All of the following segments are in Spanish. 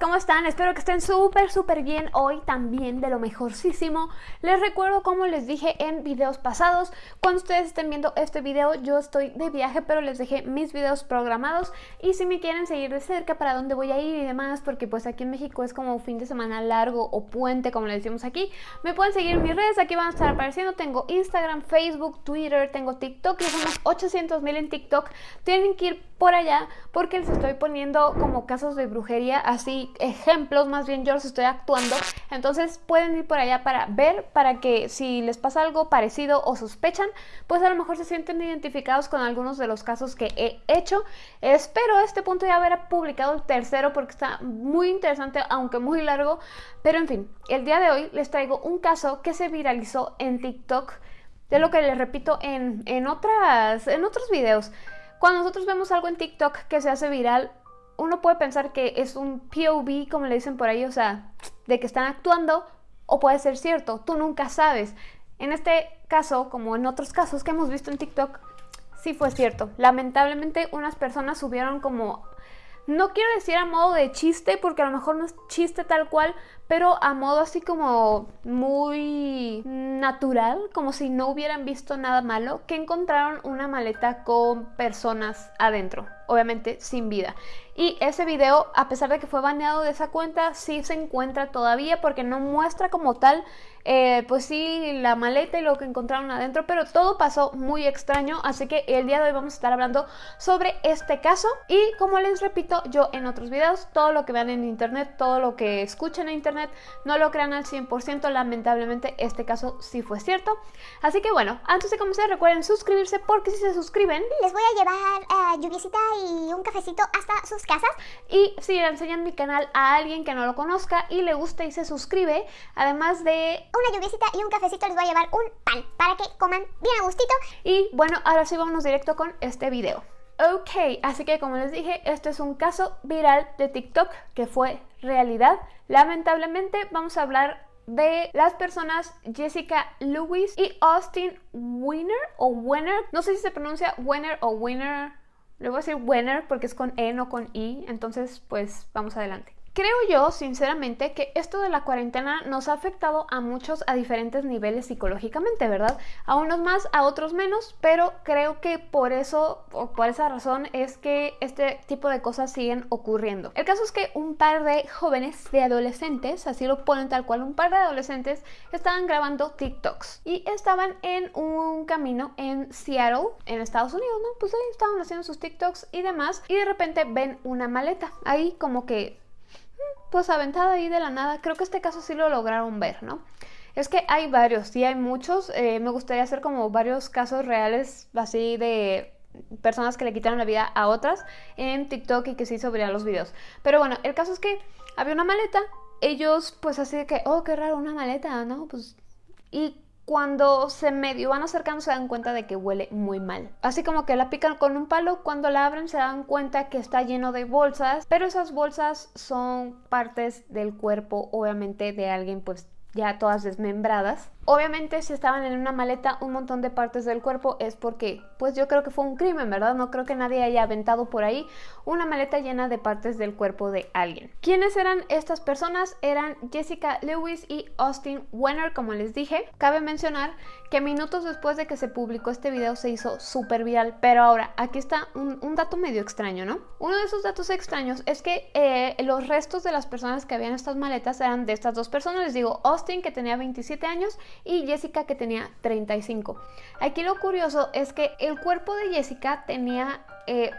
¿cómo están? Espero que estén súper, súper bien hoy también, de lo mejorcísimo. Les recuerdo, como les dije en videos pasados, cuando ustedes estén viendo este video, yo estoy de viaje, pero les dejé mis videos programados. Y si me quieren seguir de cerca para dónde voy a ir y demás, porque pues aquí en México es como fin de semana largo o puente, como le decimos aquí, me pueden seguir en mis redes, aquí van a estar apareciendo. Tengo Instagram, Facebook, Twitter, tengo TikTok, ya somos 800 mil en TikTok. Tienen que ir por allá porque les estoy poniendo como casos de brujería, así ejemplos, más bien yo los estoy actuando. Entonces pueden ir por allá para ver, para que si les pasa algo parecido o sospechan, pues a lo mejor se sienten identificados con algunos de los casos que he hecho. Espero a este punto ya haber publicado el tercero porque está muy interesante, aunque muy largo. Pero en fin, el día de hoy les traigo un caso que se viralizó en TikTok, de lo que les repito en, en, otras, en otros videos. Cuando nosotros vemos algo en TikTok que se hace viral, uno puede pensar que es un POV, como le dicen por ahí, o sea, de que están actuando, o puede ser cierto, tú nunca sabes. En este caso, como en otros casos que hemos visto en TikTok, sí fue cierto. Lamentablemente unas personas subieron como no quiero decir a modo de chiste, porque a lo mejor no es chiste tal cual, pero a modo así como muy natural, como si no hubieran visto nada malo, que encontraron una maleta con personas adentro, obviamente sin vida. Y ese video, a pesar de que fue baneado de esa cuenta, sí se encuentra todavía porque no muestra como tal eh, pues sí, la maleta y lo que encontraron adentro, pero todo pasó muy extraño, así que el día de hoy vamos a estar hablando sobre este caso y como les repito yo en otros videos, todo lo que vean en internet, todo lo que escuchen en internet, no lo crean al 100%, lamentablemente este caso sí fue cierto. Así que bueno, antes de comenzar recuerden suscribirse porque si se suscriben les voy a llevar uh, lluviecita y un cafecito hasta sus casas y si le enseñan mi canal a alguien que no lo conozca y le gusta y se suscribe, además de una lluviecita y un cafecito les voy a llevar un pan para que coman bien a gustito. Y bueno, ahora sí vámonos directo con este video. Ok, así que como les dije, este es un caso viral de TikTok que fue realidad. Lamentablemente vamos a hablar de las personas Jessica Lewis y Austin Winner o Winner. No sé si se pronuncia Winner o Winner. Le voy a decir Winner porque es con E, no con I. Entonces, pues vamos adelante. Creo yo, sinceramente, que esto de la cuarentena nos ha afectado a muchos a diferentes niveles psicológicamente, ¿verdad? A unos más, a otros menos, pero creo que por eso, o por esa razón, es que este tipo de cosas siguen ocurriendo. El caso es que un par de jóvenes, de adolescentes, así lo ponen tal cual, un par de adolescentes estaban grabando TikToks y estaban en un camino en Seattle, en Estados Unidos, ¿no? Pues ahí estaban haciendo sus TikToks y demás, y de repente ven una maleta, ahí como que pues aventada ahí de la nada. Creo que este caso sí lo lograron ver, ¿no? Es que hay varios, sí hay muchos. Eh, me gustaría hacer como varios casos reales así de personas que le quitaron la vida a otras en TikTok y que sí hizo los videos. Pero bueno, el caso es que había una maleta. Ellos pues así de que, oh, qué raro, una maleta, ¿no? Pues... Y cuando se medio van acercando se dan cuenta de que huele muy mal. Así como que la pican con un palo, cuando la abren se dan cuenta que está lleno de bolsas, pero esas bolsas son partes del cuerpo obviamente de alguien pues ya todas desmembradas. Obviamente si estaban en una maleta un montón de partes del cuerpo es porque pues yo creo que fue un crimen, ¿verdad? No creo que nadie haya aventado por ahí una maleta llena de partes del cuerpo de alguien. ¿Quiénes eran estas personas? Eran Jessica Lewis y Austin Wenner, como les dije. Cabe mencionar que minutos después de que se publicó este video se hizo súper viral, pero ahora aquí está un, dato medio extraño, ¿no? Uno de esos datos extraños es que eh, los restos de las personas que habían estas maletas eran de estas dos personas, les digo, Austin que tenía 27 años y Jessica que tenía 35. Aquí lo curioso es que el cuerpo de Jessica tenía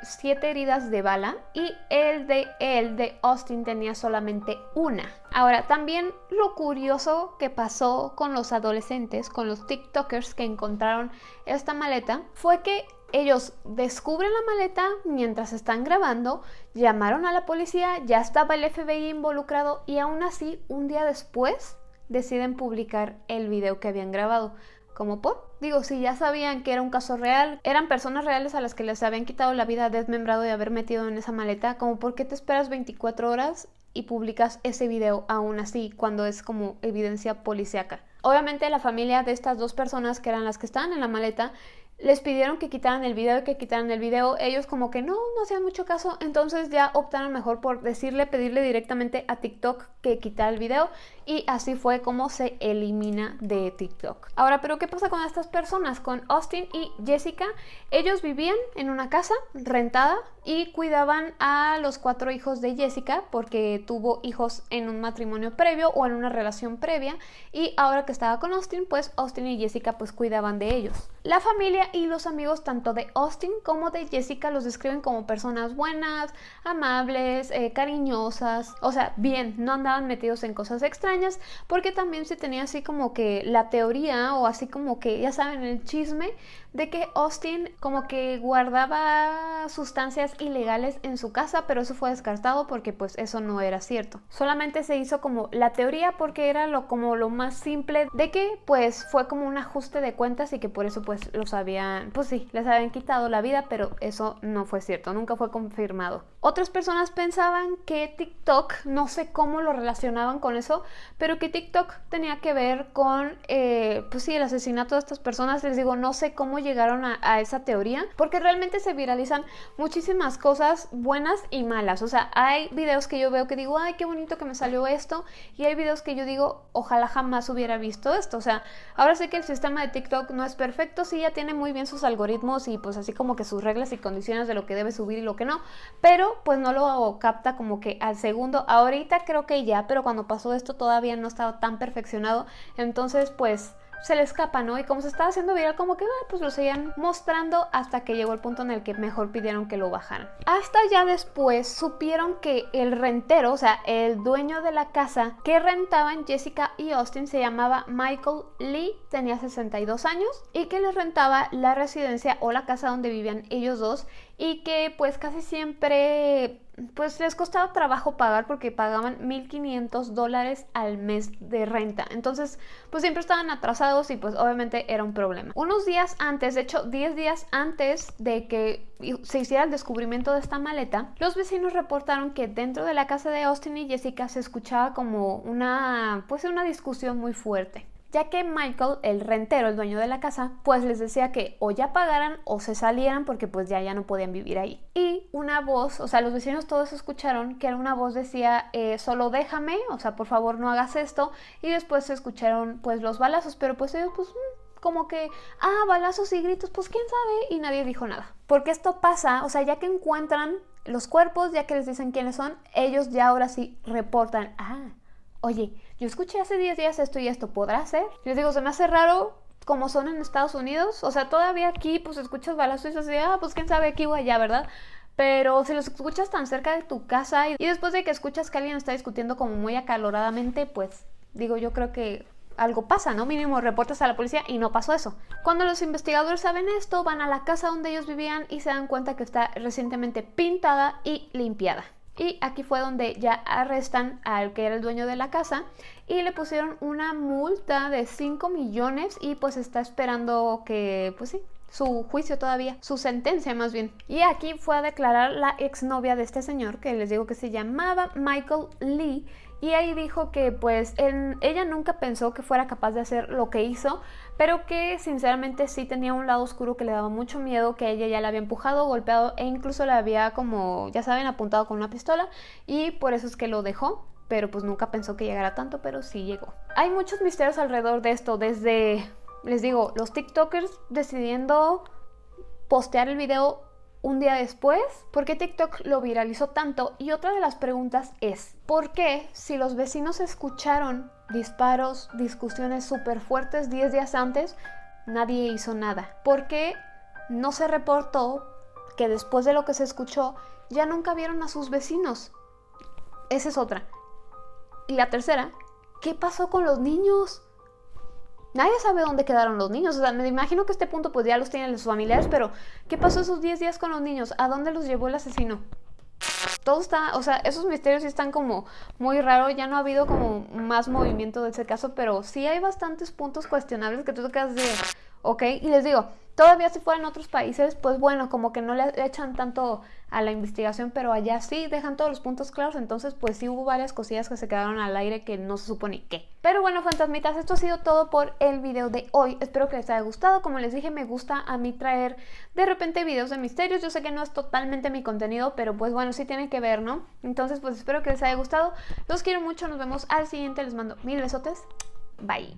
7 eh, heridas de bala y el de él, de Austin, tenía solamente una. Ahora, también lo curioso que pasó con los adolescentes, con los TikTokers que encontraron esta maleta, fue que ellos descubren la maleta mientras están grabando, llamaron a la policía, ya estaba el FBI involucrado y aún así, un día después, deciden publicar el video que habían grabado. ¿Como por? Digo, si ya sabían que era un caso real, eran personas reales a las que les habían quitado la vida desmembrado y haber metido en esa maleta, como por qué te esperas 24 horas y publicas ese video aún así cuando es como evidencia policíaca. Obviamente la familia de estas dos personas que eran las que estaban en la maleta les pidieron que quitaran el video y que quitaran el video. Ellos como que no, no hacían mucho caso, entonces ya optaron mejor por decirle, pedirle directamente a TikTok que quitara el video y así fue como se elimina de TikTok. Ahora, pero ¿qué pasa con estas personas? Con Austin y Jessica, ellos vivían en una casa rentada y cuidaban a los cuatro hijos de Jessica porque tuvo hijos en un matrimonio previo o en una relación previa y ahora que estaba con Austin, pues Austin y Jessica pues cuidaban de ellos. La familia y los amigos tanto de Austin como de Jessica los describen como personas buenas, amables, eh, cariñosas, o sea, bien, no andaban metidos en cosas extrañas porque también se tenía así como que la teoría o así como que ya saben el chisme de que Austin como que guardaba sustancias ilegales en su casa, pero eso fue descartado porque pues eso no era cierto. Solamente se hizo como la teoría porque era lo como lo más simple de que pues fue como un ajuste de cuentas y que por eso pues los habían, pues sí, les habían quitado la vida, pero eso no fue cierto, nunca fue confirmado. Otras personas pensaban que TikTok, no sé cómo lo relacionaban con eso, pero que TikTok tenía que ver con, eh, pues sí, el asesinato de estas personas. Les digo, no sé cómo llegaron a, esa teoría, porque realmente se viralizan muchísimas cosas buenas y malas. O sea, hay videos que yo veo que digo, ay, qué bonito que me salió esto, y hay videos que yo digo, ojalá jamás hubiera visto esto. O sea, ahora sé que el sistema de TikTok no es perfecto, sí, ya tiene muy bien sus algoritmos y pues así como que sus reglas y condiciones de lo que debe subir y lo que no, pero pues no lo capta como que al segundo. Ahorita creo que ya, pero cuando pasó esto todavía no estaba tan perfeccionado, entonces pues se le escapa, ¿no? Y como se estaba haciendo viral, como que ah, pues lo seguían mostrando hasta que llegó el punto en el que mejor pidieron que lo bajaran. Hasta ya después supieron que el rentero, o sea, el dueño de la casa que rentaban Jessica y Austin se llamaba Michael Lee, tenía 62 años y que les rentaba la residencia o la casa donde vivían ellos dos y que pues casi siempre pues les costaba trabajo pagar porque pagaban 1.500 dólares al mes de renta. Entonces, pues siempre estaban atrasados y pues obviamente era un problema. Unos días antes, de hecho 10 días antes de que se hiciera el descubrimiento de esta maleta, los vecinos reportaron que dentro de la casa de Austin y Jessica se escuchaba como una, pues una discusión muy fuerte ya que Michael, el rentero, el dueño de la casa, pues les decía que o ya pagaran o se salieran porque pues ya, ya no podían vivir ahí. Y una voz, o sea, los vecinos todos escucharon que una voz decía, eh, solo déjame, o sea, por favor no hagas esto. Y después se escucharon pues los balazos, pero pues ellos pues mm, como que, ah, balazos y gritos, pues quién sabe, y nadie dijo nada. Porque esto pasa, o sea, ya que encuentran los cuerpos, ya que les dicen quiénes son, ellos ya ahora sí reportan, ah, oye, yo escuché hace 10 días esto y esto, ¿podrá ser? Yo les digo, se me hace raro como son en Estados Unidos, o sea, todavía aquí pues escuchas balazos y así, ah, pues quién sabe aquí o allá, ¿verdad? Pero si los escuchas tan cerca de tu casa y, y después de que escuchas que alguien está discutiendo como muy acaloradamente, pues digo, yo creo que algo pasa, ¿no? Mínimo reportas a la policía y no pasó eso. Cuando los investigadores saben esto, van a la casa donde ellos vivían y se dan cuenta que está recientemente pintada y limpiada. Y aquí fue donde ya arrestan al que era el dueño de la casa y le pusieron una multa de 5 millones y pues está esperando que, pues sí, su juicio todavía, su sentencia más bien. Y aquí fue a declarar la exnovia de este señor, que les digo que se llamaba Michael Lee, y ahí dijo que pues ella nunca pensó que fuera capaz de hacer lo que hizo, pero que sinceramente sí tenía un lado oscuro que le daba mucho miedo, que ella ya la había empujado, golpeado e incluso la había como, ya saben, apuntado con una pistola y por eso es que lo dejó, pero pues nunca pensó que llegara tanto, pero sí llegó. Hay muchos misterios alrededor de esto, desde, les digo, los TikTokers decidiendo postear el video un día después, ¿por qué TikTok lo viralizó tanto? Y otra de las preguntas es, ¿por qué si los vecinos escucharon disparos, discusiones súper fuertes 10 días antes, nadie hizo nada? ¿Por qué no se reportó que después de lo que se escuchó ya nunca vieron a sus vecinos? Esa es otra. Y la tercera, ¿qué pasó con los niños? Nadie sabe dónde quedaron los niños. O sea, me imagino que este punto pues ya los tienen sus familiares, pero ¿qué pasó esos 10 días con los niños? ¿A dónde los llevó el asesino? Todo está, o sea, esos misterios sí están como muy raros, ya no ha habido como más movimiento de ese caso, pero sí hay bastantes puntos cuestionables que tú quedas de, ¿ok? Y les digo, todavía si fueran otros países, pues bueno, como que no le echan tanto a la investigación, pero allá sí dejan todos los puntos claros, entonces pues sí hubo varias cosillas que se quedaron al aire que no se supone qué. Pero bueno, fantasmitas, esto ha sido todo por el video de hoy. Espero que les haya gustado. Como les dije, me gusta a mí traer de repente videos de misterios. Yo sé que no es totalmente mi contenido, pero pues bueno, sí tiene que ver, ¿no? Entonces pues espero que les haya gustado. Los quiero mucho, nos vemos al siguiente. Les mando mil besotes. Bye.